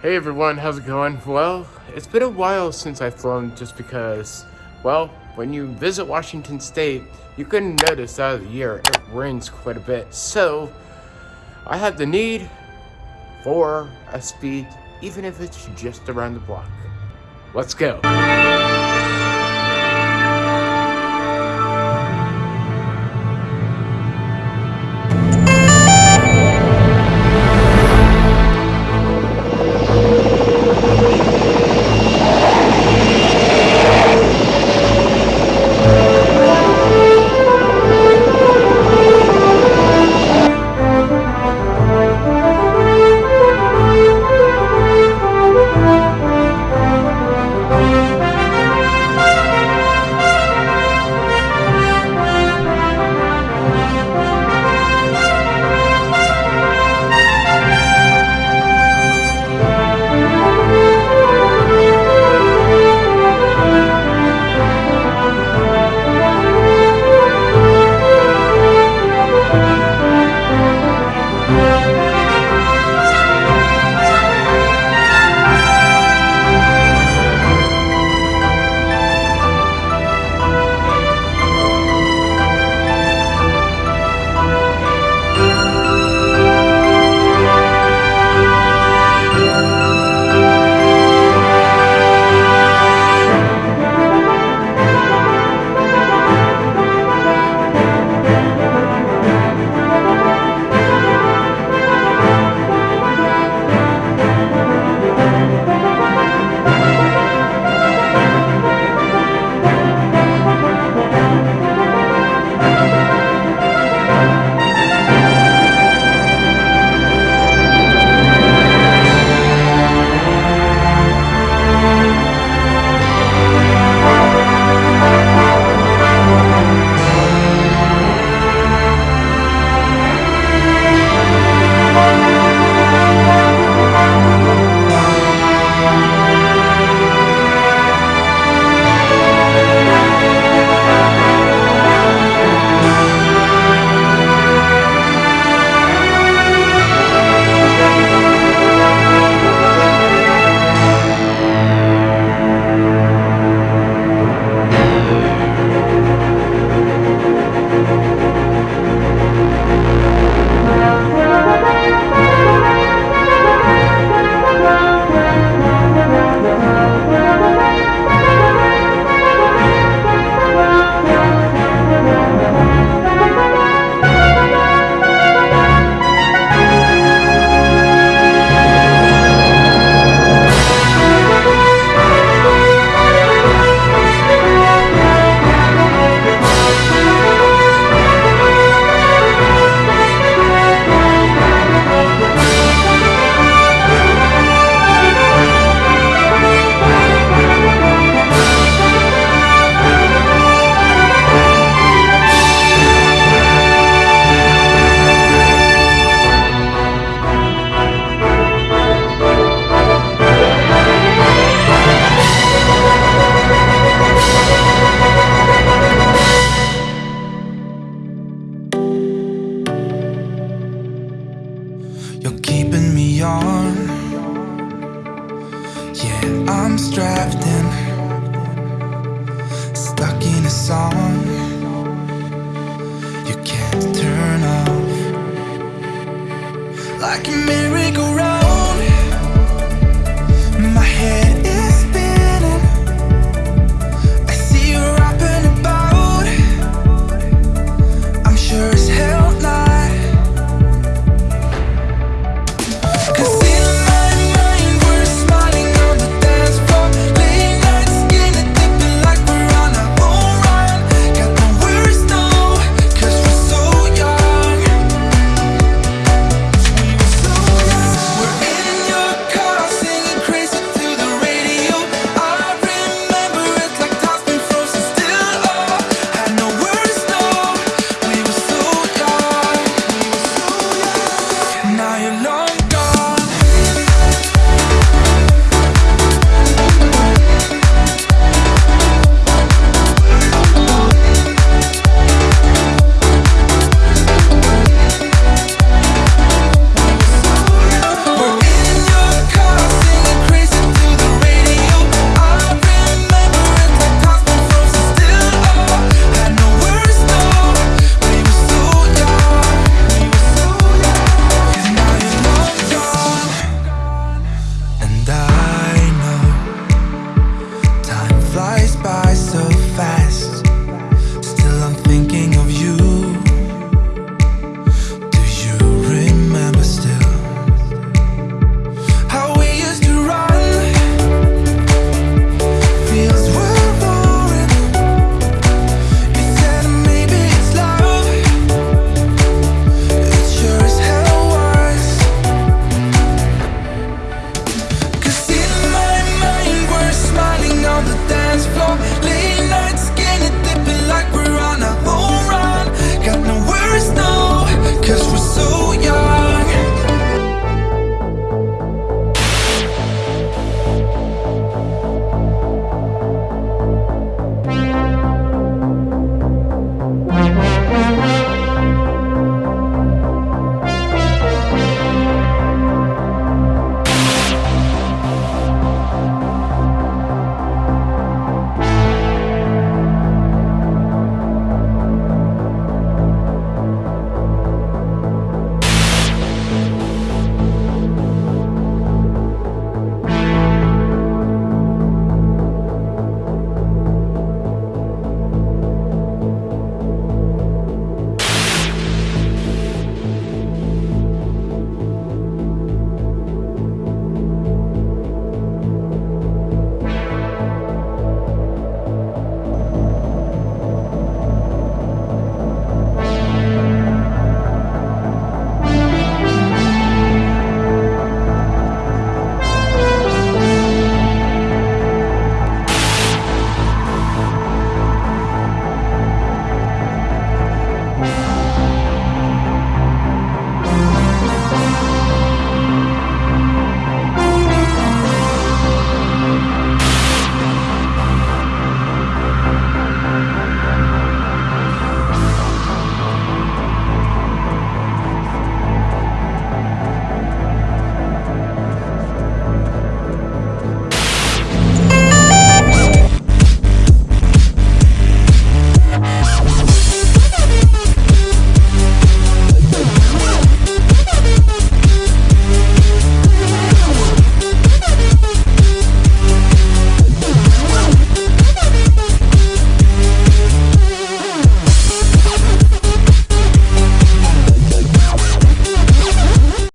Hey everyone, how's it going? Well, it's been a while since I've flown just because, well, when you visit Washington State, you can notice out of the year it rains quite a bit. So, I had the need for a speed, even if it's just around the block. Let's go. Strapped in, stuck in a song. You can't turn off like a merry-go-round.